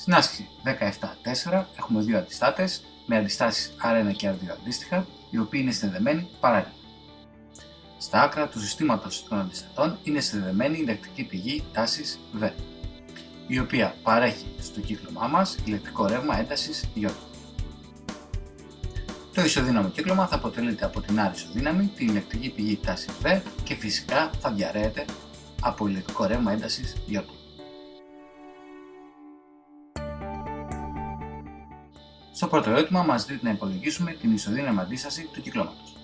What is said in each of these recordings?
Στην άσκηση 17-4 έχουμε δύο αντιστάτες με αντιστάσεις R1 και R2 αντίστοιχα, οι οποίοι είναι συνδεδεμένοι παράλληλα. Στα άκρα του συστήματος των αντιστατών είναι συνδεδεμένη η ηλεκτρική πηγή τάσης V, η οποία παρέχει στο κύκλωμά μας ηλεκτρικό ρεύμα έντασης Ι. Το ισοδύναμο κύκλωμα θα αποτελείται από την άρη ισοδύναμη, την ηλεκτρική πηγή τάσης V και φυσικά θα διαρρέεται από ηλεκτρικό ρεύμα έντασης Ι. Στο πρώτο ερώτημα μας ζητείται να υπολογίσουμε την ισοδύναμη αντίσταση του κυκλώματος.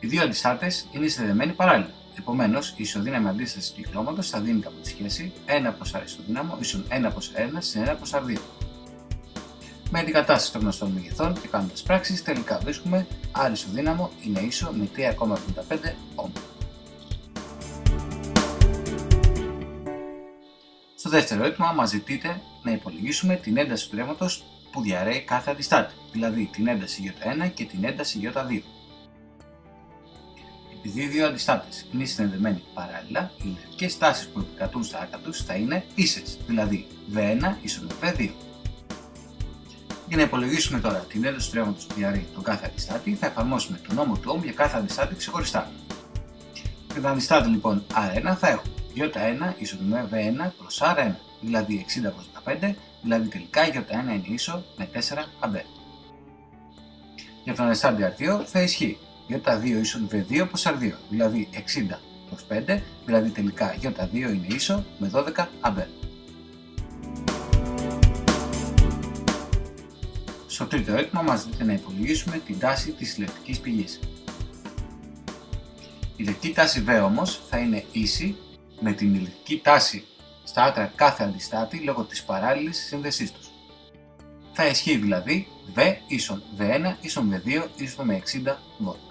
Οι δύο αντιστάτες είναι συνδεδεμένοι παράλληλα. Επομένως, η ισοδύναμη αντίσταση του κυκλώματος θα δίνεται από τη σχέση 1 προς R ισοδύναμο ίσον 1 προς 1 συν 1 προς R2. Με αντικατάσταση των γνωστών μεγεθών και κάνοντας πράξεις, τελικά βρίσκουμε R ισοδύναμο είναι ίσο με 3,75 Ω. Στο δεύτερο ερώτημα μα ζητείτε να υπολογίσουμε την ένταση του ρεύματος που διαρρέει κάθε αντιστάτη, δηλαδή την ένταση Ι1 και την ένταση Ι2. Επειδή οι δύο αντιστάτες είναι συνδεδεμένοι παράλληλα, οι ηλεκτρικέ τάσεις που επικρατούν στα άκρα τους θα είναι ίσες, δηλαδή V1 ίσον V2. Για να υπολογίσουμε τώρα την ένταση του ρεύματος που διαρρέει τον κάθε αντιστάτη, θα εφαρμόσουμε τον νόμο του Ohm για κάθε αντιστάτη ξεχωριστά. Για τον αντιστάτη λοιπόν R1 θα έχουμε Ι1 ίσον με V1 προς R1, δηλαδή 60 προς 15, δηλαδή τελικά Ι1 είναι ίσο με 4 A. Για τον αντιστάτη R2 θα ισχύει Ι2 ίσον V2 προς R2, δηλαδή 60 προς 5, δηλαδή τελικά Ι2 είναι ίσο με 12 A. Στο τρίτο ερώτημα μας ζητείτε να υπολογίσουμε την τάση της ηλεκτρικής πηγής. Η ηλεκτρική τάση V όμως θα είναι ίση με την ηλεκτρική τάση στα άκρα κάθε αντιστάτη λόγω της παράλληλης σύνδεσής τους. Θα ισχύει δηλαδή V ίσον V1 ίσον V2 ίσον με 60 V.